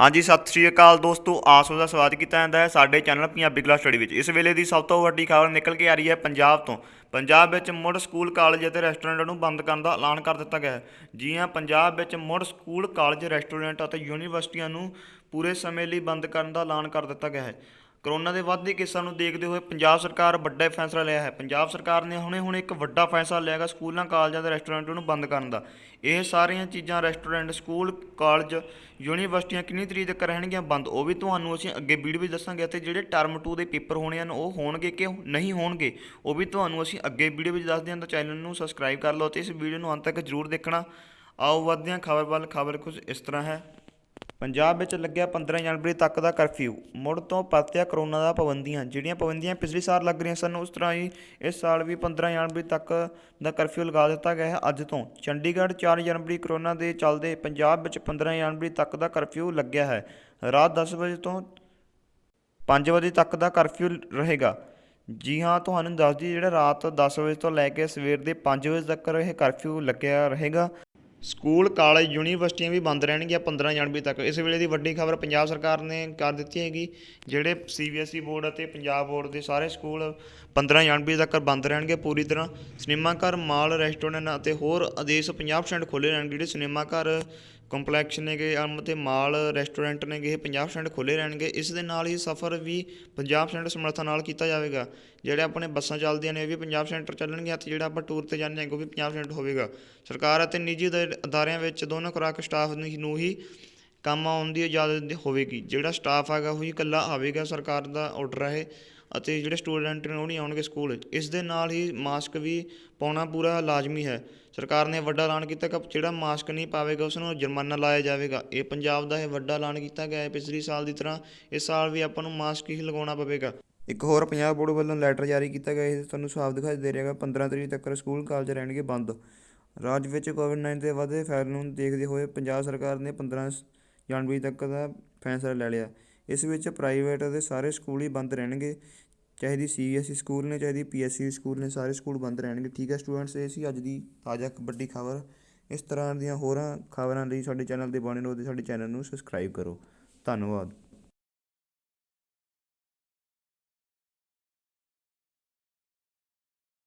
ਹਾਂਜੀ, ਸਤਿ ਸ਼੍ਰੀ ਅਕਾਲ ਦੋਸਤੋ, ਆਸੋ ਦਾ ਸਵਾਗਤ ਕੀਤਾ ਜਾਂਦਾ ਹੈ ਸਾਡੇ ਚੈਨਲ ਪੰਜਾਬੀ ਕਲਾਸ ਸਟੱਡੀ ਵਿੱਚ। ਇਸ ਵੇਲੇ ਦੀ ਸਭ ਤੋਂ ਵੱਡੀ ਖਬਰ ਨਿਕਲ ਕੇ ਆ ਰਹੀ ਹੈ ਪੰਜਾਬ ਤੋਂ। ਪੰਜਾਬ ਵਿੱਚ ਮੁੜ ਸਕੂਲ, ਕਾਲਜ ਅਤੇ ਰੈਸਟੋਰੈਂਟਾਂ ਨੂੰ ਬੰਦ ਕਰਨ ਦਾ ਐਲਾਨ ਕਰ ਦਿੱਤਾ ਗਿਆ ਹੈ। ਜੀ ਹਾਂ ਪੰਜਾਬ ਵਿੱਚ ਮੁੜ ਸਕੂਲ, ਕਾਲਜ, ਰੈਸਟੋਰੈਂਟ ਅਤੇ ਯੂਨੀਵਰਸਿਟੀਆਂ ਨੂੰ ਪੂਰੇ ਸਮੇਂ ਲਈ ਬੰਦ ਕਰਨ ਦਾ ਐਲਾਨ ਕਰ ਦਿੱਤਾ ਗਿਆ ਹੈ। ਕਰੋਨਾ ਦੇ ਵੱਧਦੇ ਕੇਸਾਂ ਨੂੰ ਦੇਖਦੇ ਹੋਏ ਪੰਜਾਬ ਸਰਕਾਰ ਵੱਡਾ ਫੈਸਲਾ ਲਿਆ ਹੈ। ਪੰਜਾਬ ਸਰਕਾਰ ਨੇ ਹੁਣੇ ਹੁਣੇ ਇੱਕ ਵੱਡਾ ਫੈਸਲਾ ਲਿਆ ਹੈਗਾ ਸਕੂਲਾਂ, ਕਾਲਜਾਂ ਤੇ ਰੈਸਟੋਰੈਂਟਾਂ ਨੂੰ ਬੰਦ ਕਰਨ ਦਾ। ਇਹ ਸਾਰੀਆਂ ਚੀਜ਼ਾਂ ਰੈਸਟੋਰੈਂਟ, ਸਕੂਲ, ਕਾਲਜ, ਯੂਨੀਵਰਸਿਟੀਆਂ ਕਿੰਨੀ ਤਰੀਕ ਤੱਕ ਰਹਿਣਗੀਆਂ ਬੰਦ, ਉਹ ਵੀ ਤੁਹਾਨੂੰ ਅਸੀਂ ਅੱਗੇ ਵੀਡੀਓ ਵਿੱਚ ਦੱਸਾਂਗੇ ਅਤੇ ਜਿਹੜੇ ਟਰਮ 2 ਦੇ ਪੇਪਰ ਹੋਣੇ ਹਨ, ਉਹ ਹੋਣਗੇ ਕਿ ਨਹੀਂ ਹੋਣਗੇ, ਉਹ ਵੀ ਤੁਹਾਨੂੰ ਅਸੀਂ ਅੱਗੇ ਵੀਡੀਓ ਵਿੱਚ ਦੱਸਦੇ ਹਾਂ। ਤਾਂ ਚੈਨਲ ਨੂੰ ਸਬਸਕ੍ਰਾਈਬ ਕਰ ਲਓ ਤੇ ਇਸ ਵੀਡੀਓ ਨੂੰ ਅੰਤ ਤੱਕ ਜ਼ਰੂਰ ਦੇਖਣਾ। ਆਓ, ਵਧਦੇ ਹਾਂ। ਖਬਰ ਵੱਲ, ਖਬਰ ਕੁਝ ਇਸ ਤਰ੍ਹਾਂ ਹੈ। ਪੰਜਾਬ ਵਿੱਚ ਲੱਗਿਆ 15 ਜਨਵਰੀ ਤੱਕ ਦਾ ਕਰਫਿਊ। ਮੁੜ ਤੋਂ ਪਰਤਿਆ ਕਰੋਨਾ ਦਾ ਪਾਬੰਦੀਆਂ। ਜਿਹੜੀਆਂ ਪਾਬੰਦੀਆਂ ਪਿਛਲੇ ਸਾਲ ਲੱਗ ਰਹੀਆਂ ਸਨ, ਉਸ ਤਰ੍ਹਾਂ ਹੀ ਇਸ ਸਾਲ ਵੀ 15 ਜਨਵਰੀ ਤੱਕ ਦਾ ਕਰਫਿਊ ਲਗਾ ਦਿੱਤਾ ਗਿਆ ਹੈ। ਅੱਜ ਤੋਂ ਚੰਡੀਗੜ੍ਹ 4 ਜਨਵਰੀ ਕਰੋਨਾ ਦੇ ਚੱਲਦੇ ਪੰਜਾਬ ਵਿੱਚ 15 ਜਨਵਰੀ ਤੱਕ ਦਾ ਕਰਫਿਊ ਲੱਗਿਆ ਹੈ। ਰਾਤ 10 ਵਜੇ ਤੋਂ 5 ਵਜੇ ਤੱਕ ਦਾ ਕਰਫਿਊ ਰਹੇਗਾ। ਜੀ ਹਾਂ, ਤੁਹਾਨੂੰ ਦੱਸ ਦਈਏ ਜਿਹੜਾ ਰਾਤ 10 ਵਜੇ ਤੋਂ ਲੈ ਕੇ ਸਵੇਰ ਦੇ 5 ਵਜੇ ਤੱਕ ਇਹ ਕਰਫਿਊ ਲੱਗਿਆ ਰਹੇਗਾ। ਸਕੂਲ, ਕਾਲਜ, ਯੂਨੀਵਰਸਿਟੀਆਂ ਵੀ ਬੰਦ ਰਹਿਣਗੀਆਂ 15 ਜਨਵਰੀ ਤੱਕ। ਇਸ ਵੇਲੇ ਦੀ ਵੱਡੀ ਖਬਰ ਪੰਜਾਬ ਸਰਕਾਰ ਨੇ ਕਰ ਦਿੱਤੀ ਹੈਗੀ, ਜਿਹੜੇ ਸੀਬੀਐਸਈ ਬੋਰਡ ਅਤੇ ਪੰਜਾਬ ਬੋਰਡ ਦੇ ਸਾਰੇ ਸਕੂਲ 15 ਜਨਵਰੀ ਤੱਕ ਬੰਦ ਰਹਿਣਗੇ ਪੂਰੀ ਤਰ੍ਹਾਂ। ਸਿਨੇਮਾ ਘਰ, ਮਾਲ, ਰੈਸਟੋਰੈਂਟ ਅਤੇ ਹੋਰ ਆਦੇਸ਼ 50% ਖੁੱਲ੍ਹੇ ਰਹਿਣਗੇ ਜਿਹੜੇ ਸਿਨੇਮਾ ਘਰ ਕੰਪਲੈਕਸ ਨੇਗੇ ਅਮ ਤੇ ਮਾਲ ਰੈਸਟੋਰੈਂਟ ਨੇਗੇ, ਇਹ 50% ਖੁੱਲ੍ਹੇ ਰਹਿਣਗੇ। ਇਸ ਦੇ ਨਾਲ ਹੀ ਸਫ਼ਰ ਵੀ 50% ਸਮਰੱਥਾ ਨਾਲ ਕੀਤਾ ਜਾਵੇਗਾ। ਜਿਹੜੇ ਆਪਣੇ ਬੱਸਾਂ ਚੱਲਦੀਆਂ ਨੇ, ਇਹ ਵੀ 50% ਚੱਲਣਗੀਆਂ ਤੇ ਜਿਹੜਾ ਆਪਾਂ ਟੂਰ ਤੇ ਜਾਂਦੇ ਹਾਂ, ਉਹ ਵੀ 50% ਹੋਵੇਗਾ। ਸਰਕਾਰ ਅਤੇ ਨਿੱਜੀ ਅਦਾ- ਅਦਾਰਿਆਂ ਵਿੱਚ ਦੋਨੋਂ ਖੁਰਾਕ ਸਟਾਫ ਨੂੰ ਹੀ ਕੰਮ ਆਉਣ ਦੀ ਇਜਾਜ਼ਤ ਹੋਵੇਗੀ। ਜਿਹੜਾ ਸਟਾਫ ਹੈਗਾ, ਉਹ ਹੀ ਇਕੱਲਾ ਆਵੇਗਾ ਸਰਕਾਰ ਦਾ ਆਰਡਰ ਹੈ ਇਹ ਅਤੇ ਜਿਹੜੇ ਸਟੂਡੈਂਟ ਨੇ, ਉਹ ਨਹੀਂ ਆਉਣਗੇ ਸਕੂਲ। ਇਸ ਦੇ ਨਾਲ ਹੀ ਮਾਸਕ ਵੀ ਪਾਉਣਾ ਪੂਰਾ ਲਾਜ਼ਮੀ ਹੈ। ਸਰਕਾਰ ਨੇ ਵੱਡਾ ਐਲਾਨ ਕੀਤਾ ਕਿ ਜਿਹੜਾ ਮਾਸਕ ਨਹੀਂ ਪਾਵੇਗਾ, ਉਸ ਨੂੰ ਜੁਰਮਾਨਾ ਲਾਇਆ ਜਾਵੇਗਾ। ਇਹ ਪੰਜਾਬ ਦਾ ਇਹ ਵੱਡਾ ਐਲਾਨ ਕੀਤਾ ਗਿਆ ਹੈ। ਪਿਛਲੇ ਸਾਲ ਦੀ ਤਰ੍ਹਾਂ ਇਸ ਸਾਲ ਵੀ ਆਪਾਂ ਨੂੰ ਮਾਸਕ ਹੀ ਲਗਾਉਣਾ ਪਵੇਗਾ। ਇੱਕ ਹੋਰ ਪੰਜਾਬ ਬੋਰਡ ਵੱਲੋਂ ਲੈਟਰ ਜਾਰੀ ਕੀਤਾ ਗਿਆ ਇਹ ਤੁਹਾਨੂੰ ਸਾਫ਼ ਦਿਖਾਈ ਦੇ ਰਿਹਾ ਹੈਗਾ 15 ਤਰੀਕ ਤੱਕ ਸਕੂਲ ਕਾਲਜ ਰਹਿਣਗੇ ਬੰਦ। ਰਾਜ ਵਿੱਚ ਕੋਵਿਡ-19 ਦੇ ਵਧਦੇ ਫੈਲਣ ਨੂੰ ਦੇਖਦੇ ਹੋਏ ਪੰਜਾਬ ਸਰਕਾਰ ਨੇ 15 ਜਨਵਰੀ ਤੱਕ ਦਾ ਫੈਸਲਾ ਲੈ ਲਿਆ। ਇਸ ਵਿੱਚ ਪ੍ਰਾਈਵੇਟ ਅਤੇ ਸਾਰੇ ਸਕੂਲ ਹੀ ਬੰਦ ਰਹਿਣਗੇ। ਚਾਹੇ ਦੀ ਸੀ ਐਸ ਈ ਸਕੂਲ ਨੇ, ਚਾਹੇ ਦੀ ਪੀਐਸਸੀ ਸਕੂਲ ਨੇ, ਸਾਰੇ ਸਕੂਲ ਬੰਦ ਰਹਿਣਗੇ। ਠੀਕ ਹੈ ਸਟੂਡੈਂਟਸ ਇਹ ਸੀ ਅੱਜ ਦੀ ਤਾਜ਼ਾ ਵੱਡੀ ਖਬਰ। ਇਸ ਤਰ੍ਹਾਂ ਦੀਆਂ ਹੋਰਾਂ ਖਬਰਾਂ ਲਈ ਸਾਡੇ ਚੈਨਲ ਦੇ ਬਣੇ ਰਹੋ ਤੇ ਸਾਡੇ ਚੈਨਲ ਨੂੰ ਸਬਸਕ੍ਰਾਈਬ ਕਰੋ। ਧੰਨਵਾਦ।